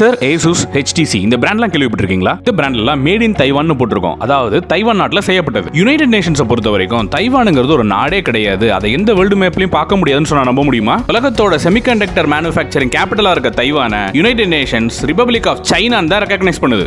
Acer Asus HTC இந்த பிராண்ட்லாம் கேள்விப்பட்டிருக்கீங்களா? இந்த பிராண்ட்லாம் மேட் இன் தைவான் போட்டிருக்கோம். அதாவது தைவான் நாட்டில் செய்யப்பட்டது. யுனைடெட் நேஷன்ஸை பொறுத்த வரைக்கும் தைவானுங்கிறது ஒரு நாடே கிடையாது. அதை எந்த வேர்ல்டு மேப்லையும் பார்க்க முடியாதுன்னு சொன்னா நம்ப முடியுமா? உலகத்தோட செமிகண்டக்டர் மேனுஃபேக்சரிங் கேபிட்டலாக இருக்க தைவானை United Nations Republic of China தான் ரெக்கக்னைஸ் பண்ணுது.